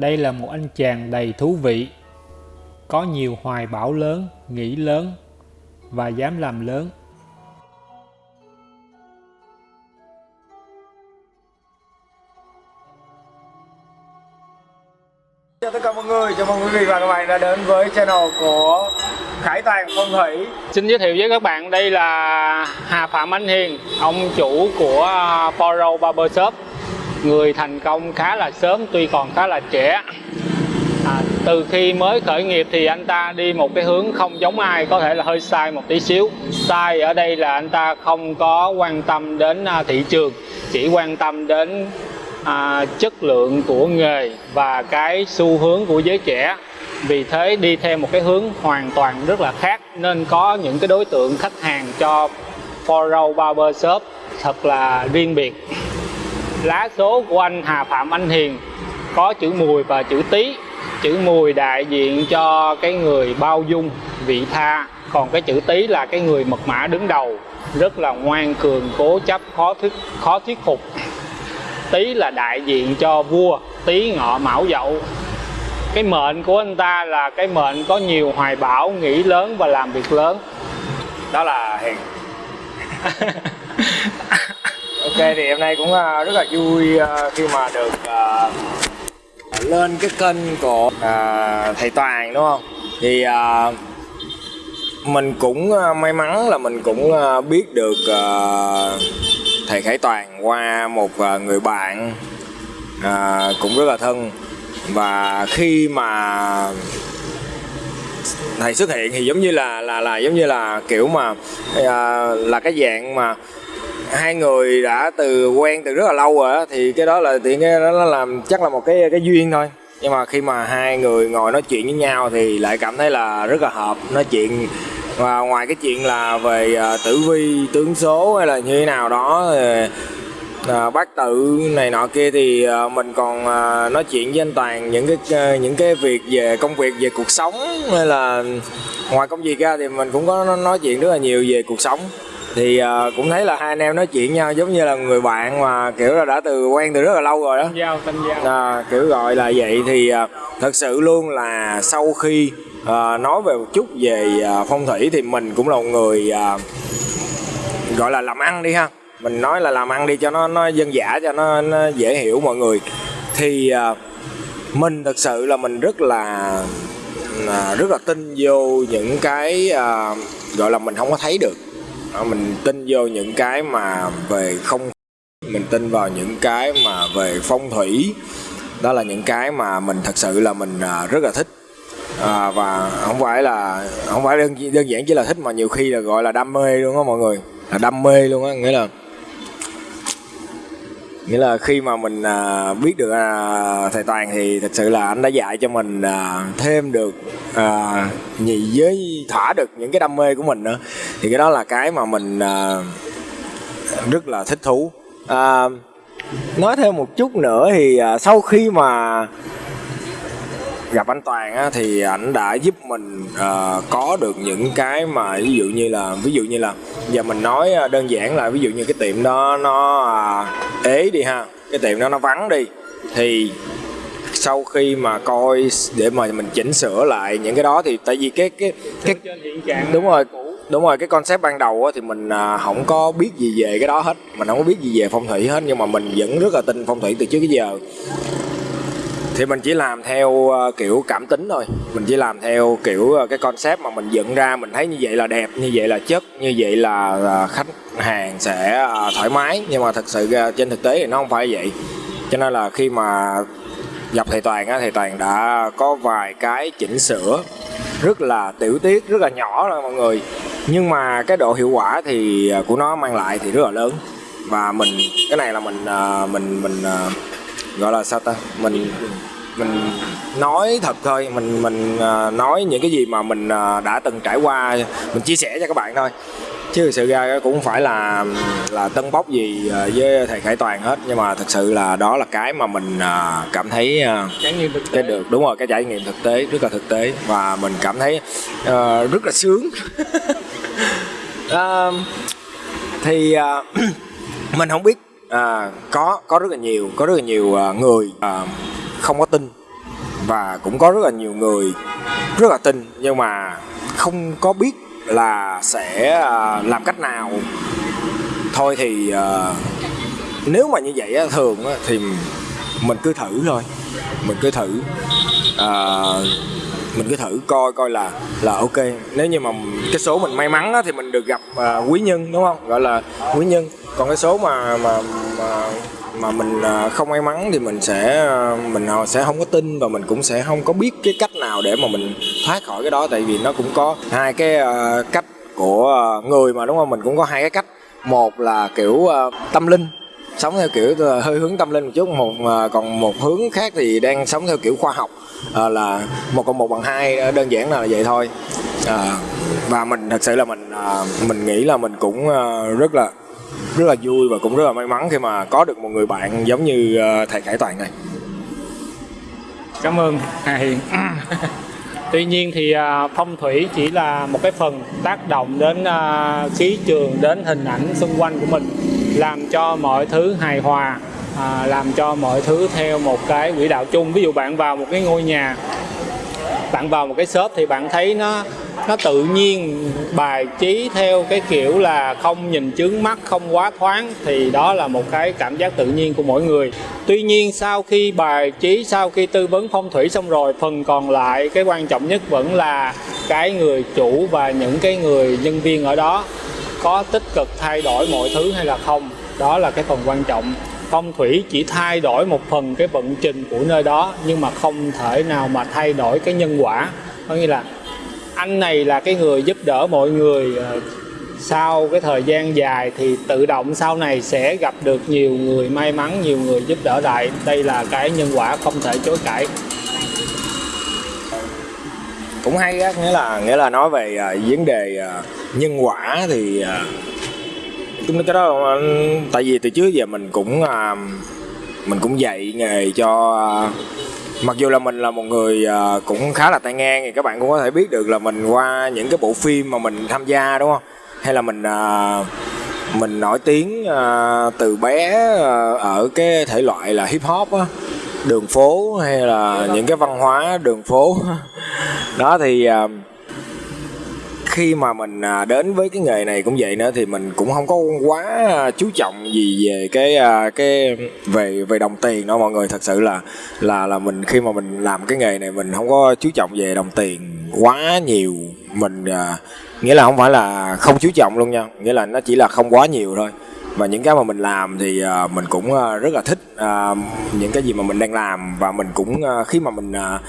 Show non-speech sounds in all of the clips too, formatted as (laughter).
Đây là một anh chàng đầy thú vị, có nhiều hoài bão lớn, nghĩ lớn và dám làm lớn. Chào tất cả mọi người, chào mừng quý vị và các bạn đã đến với channel của Khải Toàn Phong Thủy Xin giới thiệu với các bạn đây là Hà Phạm Anh Hiền, ông chủ của Poro Barber Shop Người thành công khá là sớm tuy còn khá là trẻ. À, Từ khi mới khởi nghiệp thì anh ta đi một cái hướng không giống ai, có thể là hơi sai một tí xíu. Sai ở đây là anh ta không có quan tâm đến à, thị trường, chỉ quan tâm đến à, chất lượng của nghề và cái xu hướng của giới trẻ. Vì thế đi theo một cái hướng hoàn toàn rất là khác nên có những cái đối tượng khách hàng cho Foro Barber Shop thật là riêng biệt lá số của anh Hà Phạm Anh Hiền, có chữ mùi và chữ tí chữ mùi đại diện cho cái người bao dung, vị tha. Còn cái chữ tí là cái người mật mã đứng đầu, rất là ngoan cường, cố chấp, khó thuyết khó thuyết phục. Tý là đại diện cho vua, Tý ngọ mão dậu. Cái mệnh của anh ta là cái mệnh có nhiều hoài bão, nghĩ lớn và làm việc lớn. Đó là Hiền. (laughs) Ok, thì hôm nay cũng à, rất là vui à, khi mà được à, lên cái kênh của thầy Toàn, đúng không? Thì mình cũng may mắn là mình cũng biết được thầy Khải Toàn qua một người bạn cũng rất là thân và khi mà thầy xuất hiện thì giống như là là là giống như là kiểu mà là cái dạng mà hai người đã từ quen từ rất là lâu rồi á thì cái đó là tiện cái đó nó làm chắc là một cái cái duyên thôi. Nhưng mà khi mà hai người ngồi nói chuyện với nhau thì lại cảm thấy là rất là hợp nói chuyện. Và ngoài cái chuyện là về à, tử vi tướng số hay là như thế nào đó à, bác tự này nọ kia thì à, mình còn à, nói chuyện với anh toàn những cái à, những cái việc về công việc về cuộc sống hay là ngoài công việc ra thì mình cũng có nói chuyện rất là nhiều về cuộc sống thì uh, cũng thấy là hai anh em nói chuyện nhau giống như là người bạn mà kiểu là đã từ quen từ rất là lâu rồi đó. Giao tâm giao. À, kiểu gọi là vậy. Thì uh, thật sự luôn là sau khi à, nói về một chút về à, phong thủy thì mình cũng là một người à, gọi là làm ăn đi ha. Mình nói là làm ăn đi cho nó nó dân dã cho nó, nó dễ hiểu mọi người. Thì à, mình thật sự là mình rất là à, rất là tin vô những cái à, gọi là mình không có thấy được À, mình tin vô những cái mà về không mình tin vào những cái mà về phong thủy. Đó là những cái mà mình thật sự là mình à, rất là thích. À, và không phải là không phải đơn, đơn giản chỉ là thích mà nhiều khi là gọi là đam mê luôn á mọi người. Là đam mê luôn á nghĩa là nghĩa là khi mà mình à, biết được à, thầy toàn thì thật sự là anh đã dạy cho mình à, thêm được à, nhị giới thỏa được những cái đam mê của mình nữa. Thì cái đó là cái mà mình à, rất là thích thú. À, nói thêm một chút nữa thì à, sau khi mà gặp anh Toàn á, thì ảnh đã giúp mình uh, có được những cái mà ví dụ như là ví dụ như là giờ mình nói ờ, đơn giản là ví dụ như cái tiệm đó nó uh, ế đi ha cái tiệm đó nó vắng đi thì sau khi mà coi để mà mình chỉnh sửa lại những cái đó thì tại vì cái cái cái đúng rồi đúng rồi cái concept ban đầu á, thì mình à, không có biết gì về cái đó hết mình không có biết gì về phong thủy hết nhưng mà mình vẫn rất là tin phong thủy từ trước tới giờ thì mình chỉ làm theo ờ, kiểu, cảm tính thôi. Mình chỉ làm theo, kiểu ờ, cái concept mà mình dựng ra, mình thấy như vậy là đẹp, như vậy là chất, như vậy là ờ, khách hàng sẽ thoải mái. Nhưng mà thật sự trên thực tế thì nó không phải vậy. Cho nên là khi mà gặp thầy toàn á, thầy toàn đã có vài cái chỉnh sửa rất là tiểu tiết, rất là nhỏ rồi mọi người. Nhưng mà cái độ hiệu quả thì của nó mang lại thì rất là lớn. Và mình, cái này là mình mình mình gọi là sao ta? Mình mình nói thật thôi. Mình mình uh, nói những cái gì mà mình uh, đã từng trải qua. Mình chia sẻ cho các bạn thôi. Chứ thực sự ra cũng không phải là là tân bốc gì uh, với thầy khải toàn hết. Nhưng mà thật sự là đó là cái mà mình cảm thấy trải nghiệm thực tế. cái được. Đúng rồi cái trải nghiệm thực tế rất là thực tế. Và mình cảm thấy uh, rất là sướng. Uh, (laughs) thì uh, (clears throat) mình không biết à, có có rất là nhiều có rất là nhiều à, người à, không có tin. Và cũng có rất là nhiều người rất là tin nhưng mà không có biết là sẽ à, làm cách nào. Thôi thì à, nếu mà như vậy thường thì mình cứ thử thôi. Mình cứ thử à, mình cứ thử coi coi là là ok. Nếu như mà cái số mình may mắn á, thì mình được gặp à, quý nhân đúng không? Gọi là quý nhân còn cái số mà mà mà mà mình à, không may mắn thì mình sẽ à, mình à, sẽ không có tin và mình cũng sẽ không có biết cái cách nào để mà mình thoát khỏi cái đó. Tại vì nó cũng có hai cái cách của người mà đúng không? Mình cũng có hai cái cách. Một là kiểu tâm linh sống theo kiểu hơi hướng tâm linh một chút. Một còn một hướng khác thì đang sống theo kiểu khoa học à, là một cộng một bằng hai đơn giản là vậy thôi. À, và mình thật sự là mình à, mình nghĩ là mình cũng à, rất là rất là vui và cũng rất là may mắn khi mà có được một người bạn giống như ờ, thầy Khải Toàn này. Cảm ơn Hà Hiền tuy nhiên thì à, phong thủy chỉ là một cái phần tác động đến à, khí trường đến hình ảnh xung quanh của mình làm cho mọi thứ hài hòa à, làm cho mọi thứ theo một cái quỹ đạo chung. Ví dụ bạn vào một cái ngôi nhà bạn vào một cái shop thì bạn thấy nó nó tự nhiên bài trí theo cái kiểu là không nhìn chướng mắt, không quá thoáng, thì đó là một cái cảm giác tự nhiên của mỗi người. Tuy nhiên sau khi bài trí, sau khi tư vấn phong thủy xong rồi, phần còn lại cái quan trọng nhất vẫn là cái người chủ và những cái người nhân viên ở đó có tích cực thay đổi mọi thứ hay là không. Đó là cái phần quan trọng. Phong thủy chỉ thay đổi một phần cái vận trình của nơi đó, nhưng mà không thể nào mà thay đổi cái nhân quả. Có nghĩa là anh này là cái người giúp đỡ mọi người ờ, sau cái thời gian dài thì tự động sau này sẽ gặp được nhiều người may mắn nhiều người giúp đỡ lại. Đây là cái nhân quả không thể chối cãi. Cũng hay á nghĩa là nghĩa là nói về uh, vấn đề uh, nhân quả thì uh, chúng cái đó tại vì từ trước giờ mình cũng uh, mình cũng dạy nghề cho uh, mặc dù là mình là một người uh, cũng khá là tay ngang thì các bạn cũng có thể biết được là mình qua những cái bộ phim mà mình tham gia đúng không? Hay là mình uh, mình nổi tiếng uh, từ bé ở cái thể loại là hip hop á đường phố hay là những cái văn hóa đường phố. (laughs) Đó thì khi mà mình à, đến với cái nghề này cũng vậy nữa thì mình cũng không có quá chú trọng gì về cái à, cái về về đồng tiền đâu mọi người. Thật sự là là là mình khi mà mình làm cái nghề này mình không có chú trọng về đồng tiền quá nhiều. Mình à, nghĩa là không phải là không chú trọng luôn nha nghĩa là nó chỉ là không quá nhiều thôi. Và những cái mà mình làm thì uh, mình cũng uh, rất là thích uh, những cái gì mà mình đang làm. Và mình cũng uh, khi mà mình uh,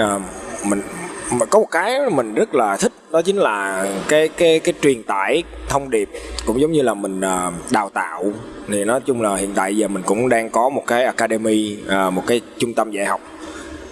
uh, mình mà có một cái mình rất là thích đó chính là cái cái cái truyền tải thông điệp. Cũng giống như là mình uh, đào tạo. Thì nói chung là hiện tại giờ mình cũng đang có một cái academy uh, một cái trung tâm dạy học.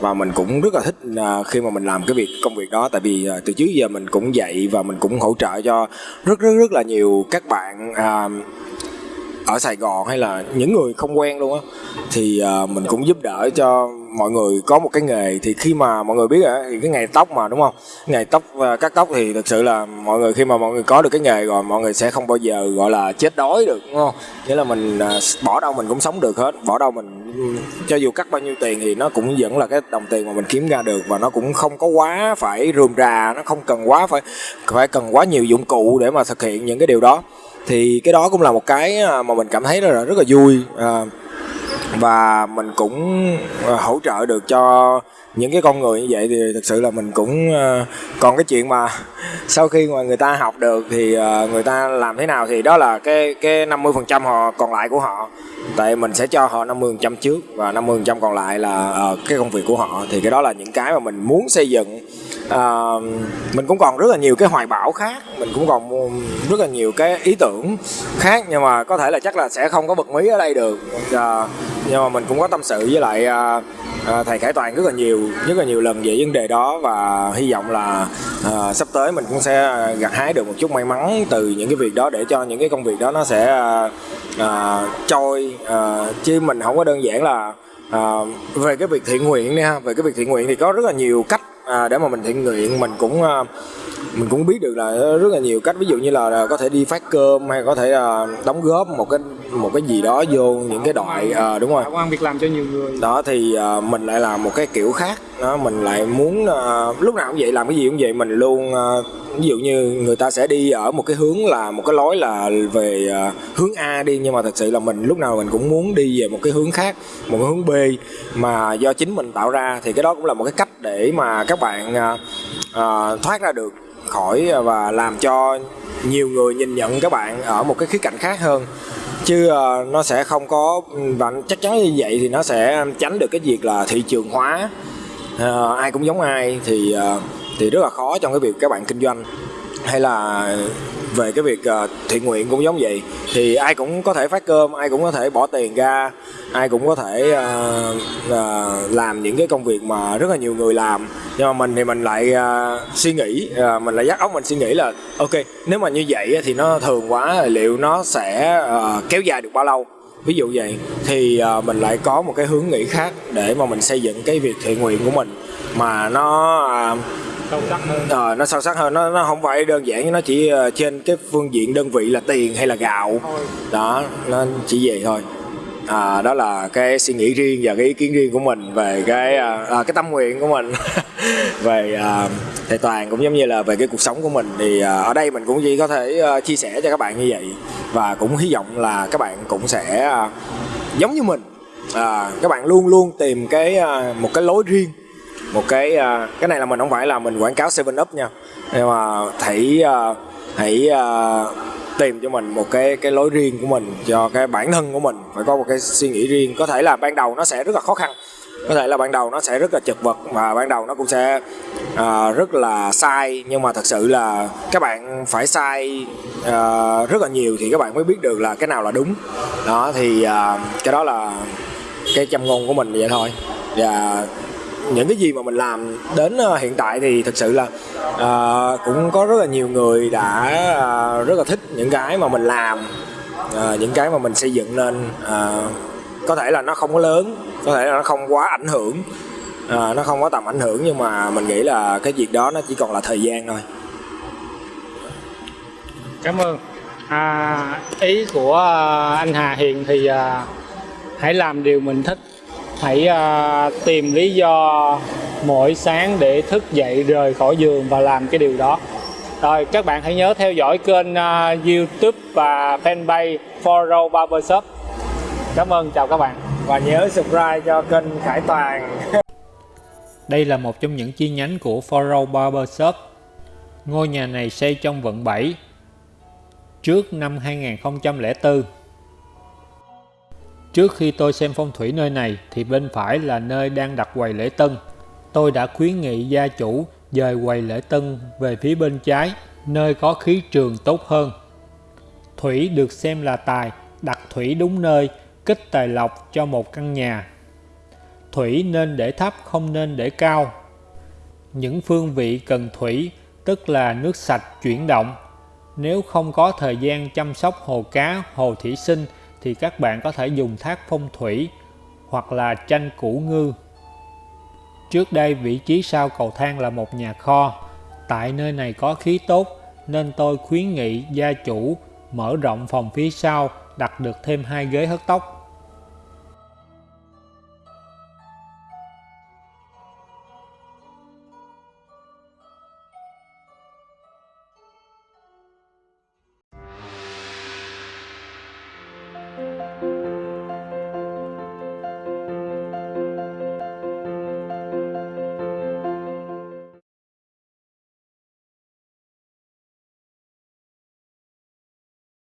Và mình cũng rất là thích uh, khi mà mình làm cái việc công việc đó. Tại vì uh, từ trước giờ mình cũng dạy và mình cũng hỗ trợ cho rất rất rất là nhiều các bạn uh, ở Sài Gòn hay là những người không quen luôn á thì uh, mình cũng giúp đỡ cho mọi người có một cái nghề. Thì khi mà mọi người biết rồi thì cái nghề tóc mà đúng không? Nghề tóc uh, cắt tóc thì thực sự là mọi người khi mà mọi người có được cái nghề rồi mọi người sẽ không bao giờ gọi là chết đói được đúng không? Nghĩa là mình uh, bỏ đâu mình cũng sống được hết. Bỏ đâu mình ừ, cho dù cắt bao nhiêu tiền thì nó cũng vẫn là cái đồng tiền mà mình kiếm ra được. Và nó cũng không có quá phải rườm rà nó không cần quá phải phải cần quá nhiều dụng cụ để mà thực hiện những cái điều đó thì cái đó cũng là một cái à, mà mình cảm thấy là rất là vui. À, và mình cũng à, hỗ trợ được cho những cái con người như vậy thì thực sự là mình cũng ờ, còn cái chuyện mà sau khi mà người ta học được thì ờ, người ta làm thế nào thì đó là cái cái 50 phần trăm họ còn lại của họ. Tại mình sẽ cho họ 50 phần trăm trước và 50 phần trăm còn lại là ờ, cái công việc của họ. Thì cái đó là những cái mà mình muốn xây dựng. Uh, mình cũng còn rất là nhiều cái hoài bão khác. Mình cũng còn rất là nhiều cái ý tưởng khác nhưng mà có thể là chắc là sẽ không có bật mí ở đây được. Uh, nhưng mà mình cũng có tâm sự với lại uh, à, thầy Khải Toàn rất là nhiều rất là nhiều lần về vấn đề đó và hy vọng là à, sắp tới mình cũng sẽ ờ, gặt hái được một chút may mắn từ những cái việc đó để cho những cái công việc đó nó sẽ à, à, trôi. À, chứ mình không có đơn giản là à, về cái việc thiện nguyện đi ha. Về cái việc thiện nguyện thì có rất là nhiều cách à, để mà mình thiện nguyện mình cũng à, mình cũng biết được là rất là nhiều cách. Ví dụ như là có thể đi phát cơm hay có thể là đóng góp một cái một cái gì đó vô những cái đoạn ờ đúng rồi công ăn việc làm cho nhiều người. Đó thì ờ, mình lại làm một cái kiểu khác đó mình lại muốn uh, lúc nào cũng vậy làm cái gì cũng vậy mình luôn uh, ví dụ như người ta sẽ đi ở một cái hướng là một cái lối là về uh, hướng A đi nhưng mà thật sự là mình lúc nào mình cũng muốn đi về một cái hướng khác một cái hướng B. Mà do chính mình tạo ra thì cái đó cũng là một cái cách để mà các bạn uh, uh, thoát ra được khỏi và làm cho nhiều người nhìn nhận các bạn ở một cái khía cạnh khác hơn. Chứ uh, nó sẽ không có và chắc chắn như vậy thì nó sẽ tránh được cái việc là thị trường hóa. Ờ, ai cũng giống ai thì ờ, thì rất là khó trong cái việc các bạn kinh doanh. Hay là về cái việc ờ, thiện nguyện cũng giống vậy. Thì ai cũng có thể phát cơm ai cũng có thể bỏ tiền ra ai cũng có thể ờ, ờ, làm những cái công việc mà rất là nhiều người làm. Nhưng mà mình thì mình lại ờ, suy nghĩ ờ, mình lại dắt óc mình suy nghĩ là ok nếu mà như vậy thì nó thường quá liệu nó sẽ ờ, kéo dài được bao lâu? Ví dụ vậy thì ờ, mình lại có một cái hướng nghĩ khác để mà mình xây dựng cái việc thiện nguyện của mình. Mà nó sâu sắc hơn. Ờ, nó sâu sắc hơn nó nó không phải đơn giản nó chỉ ờ, trên cái phương diện đơn vị là tiền hay là gạo. Thôi. Đó nó chỉ vậy thôi. À, đó là cái suy nghĩ riêng và cái ý kiến riêng của mình về cái à, à, cái tâm nguyện của mình. (laughs) Về à, thầy toàn cũng giống như là về cái cuộc sống của mình thì à, ở đây mình cũng chỉ có thể ờ, chia sẻ cho các bạn như vậy. Và cũng hy vọng là các bạn cũng sẽ à, giống như mình à, các bạn luôn luôn tìm cái à, một cái lối riêng một cái cái này là mình không phải là mình quảng cáo Seven up nha. Nhưng mà hãy hãy tìm cho mình một cái cái lối riêng của mình cho cái bản thân của mình phải có một cái suy nghĩ riêng. Có thể là ban đầu nó sẽ rất là khó khăn có thể là ban đầu nó sẽ rất là chật vật và ban đầu nó cũng sẽ uh, rất là sai. Nhưng mà thật sự là các bạn phải sai uh, rất là nhiều thì các bạn mới biết được là cái nào là đúng. Đó thì uh, cái đó là cái châm ngôn của mình vậy thôi. Và những cái gì mà mình làm đến hiện tại thì thực sự là uh, cũng có rất là nhiều người đã uh, rất là thích những cái mà mình làm uh, những cái mà mình xây dựng nên uh, có thể là nó không có lớn có thể là nó không quá ảnh hưởng. À, nó không có tầm ảnh hưởng nhưng mà mình nghĩ là cái việc đó nó chỉ còn là thời gian thôi. Cảm ơn. À, ý của à, anh Hà Hiền thì à, hãy làm điều mình thích. Hãy à, tìm lý do mỗi sáng để thức dậy rời khỏi giường và làm cái điều đó. Rồi các bạn hãy nhớ theo dõi kênh uh, YouTube và fanpage Foro Barber Shop cảm ơn chào các bạn và nhớ subscribe cho kênh Khải Toàn (laughs) Đây là một trong những chi nhánh của Foro Barber Shop. Ngôi nhà này xây trong quận 7 trước năm 2004. Trước khi tôi xem phong thủy nơi này thì bên phải là nơi đang đặt quầy lễ tân. Tôi đã khuyến nghị gia chủ dời quầy lễ tân về phía bên trái, nơi có khí trường tốt hơn. Thủy được xem là tài, đặt thủy đúng nơi, kích tài lộc cho một căn nhà. Thủy nên để thấp không nên để cao. Những phương vị cần thủy tức là nước sạch chuyển động. Nếu không có thời gian chăm sóc hồ cá, hồ thủy sinh thì các bạn có thể dùng thác phong thủy hoặc là tranh củ ngư. Trước đây vị trí sau cầu thang là một nhà kho. Tại nơi này có khí tốt nên tôi khuyến nghị gia chủ mở rộng phòng phía sau đặt được thêm hai ghế hớt tóc